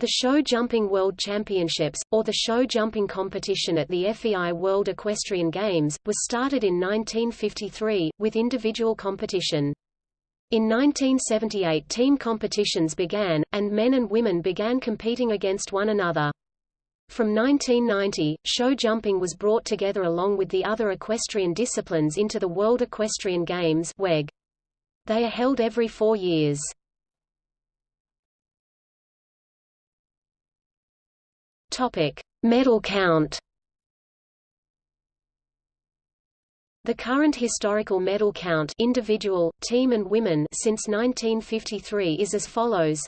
The show jumping world championships, or the show jumping competition at the FEI World Equestrian Games, was started in 1953, with individual competition. In 1978 team competitions began, and men and women began competing against one another. From 1990, show jumping was brought together along with the other equestrian disciplines into the World Equestrian Games WEG. They are held every four years. Topic: Medal count. The current historical medal count individual, team and women since 1953 is as follows.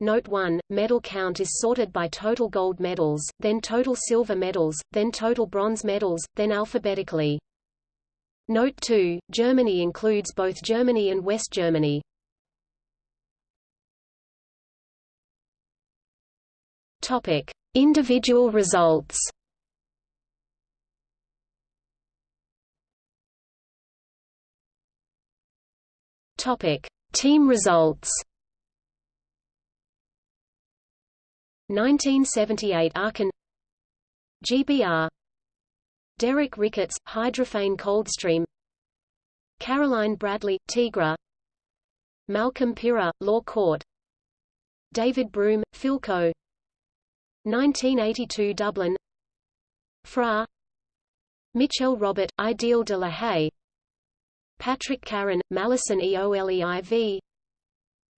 Note 1, medal count is sorted by total gold medals, then total silver medals, then total bronze medals, then alphabetically. Note 2, Germany includes both Germany and West Germany. Topic: Individual results. Topic: Team results. 1978 Aachen GBR Derek Ricketts, Hydrophane Coldstream Caroline Bradley, Tigra. Malcolm Pyrah, Law Court. David Broome, Philco 1982 Dublin. Fra. Mitchell Robert, Ideal de la Haye. Patrick Caron, Malesan EOLEIV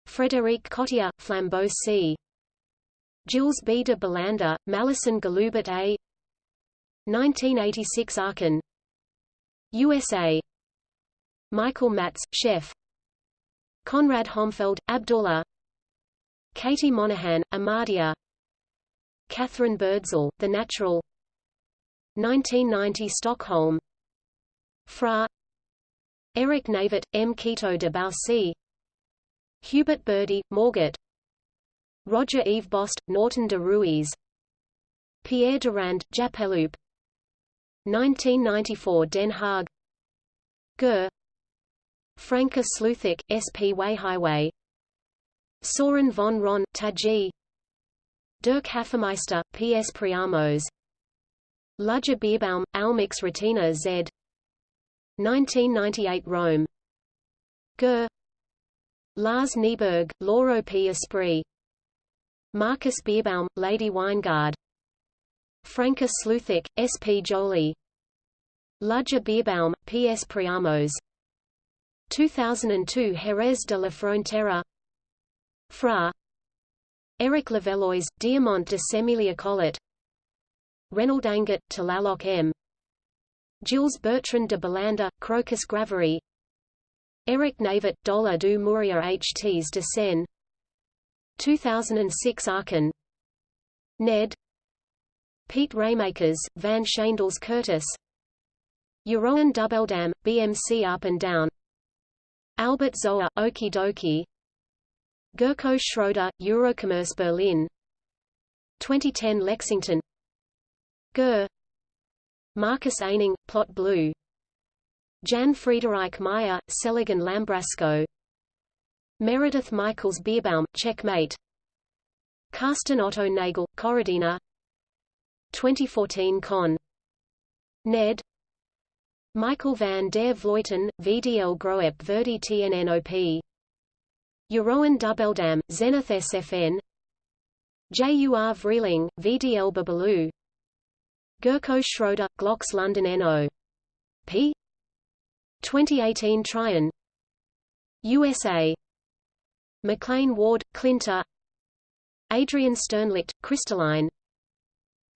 Frédéric Cottier, Flambeau C. Jules B. de Balanda, Malesan Galubert A. 1986 Aachen. USA Michael Matz, Chef. Conrad Homfeld, Abdullah. Katie Monahan, Amadia Katharine Burdsall, The Natural. 1990 Stockholm. Fra. Eric Navet, M. Quito de Baussy Hubert Bourdy, Morgat Roger-Yves Bost, Norton de Rhuys. Pierre Durand, Jappeloup 1994 Den Haag. Ger. Franke Sloothaak, SP Way Highway Sören von Rönne, Taggi Dirk Hafemeister, P.S. Priamos Ludger Beerbaum, Almox Ratina Z 1998 Rome Ger Lars Nieberg, Lauro P. Esprit Marcus Beerbaum, Lady Weingard Franke Sloothaak, S.P. Jolie Ludger Beerbaum, P.S. Priamos 2002 Jerez de la Frontera Fra Eric Levallois, Diamant de Semilly Collet. Reynald Angot, Tlaloc M. Jules Bertrand de Balanda, Crocus Gravery. Eric Navet, Dollar du Murier HTs de Seine. 2006 Aachen. Ned. Piet Raymakers, Van Schandels Curtis. Jeroen Dubbeldam, BMC Up and Down. Albert Zoer, Okie Dokie Gerco Schröder, Eurocommerce Berlin. 2010 Lexington. Ger Marcus Ehning, Plot Blue. Janne Friederike Meyer, Cellagon Lambrasco. Meredith Michaels Beerbaum, Checkmate. Carsten Otto Nagel, Corradina 2014 Caen. Ned. Michael van der Vleuten, VDL Groep Verdi TNNOP Jeroen Dubbeldam, Zenith SFN Jur Vrieling, VDL Babalu Gerco Schröder, Glock's London NO. P. 2018 Tryon USA McLain Ward, Clinta Adrienne Sternlicht, Cristalline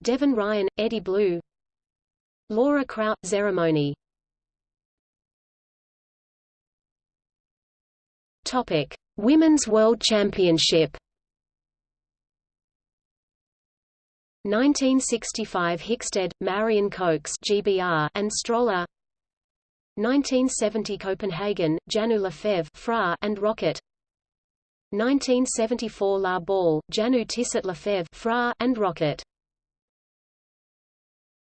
Devin Ryan, Eddie Blue Laura Kraut, Ceremony Topic Women's World Championship. 1965 Hickstead, Marion Coakes GBR and Stroller. 1970 Copenhagen, Janou Lefebvre Fra and Rocket. 1974 La Baule, Janou Tissot Lefebvre Fra and Rocket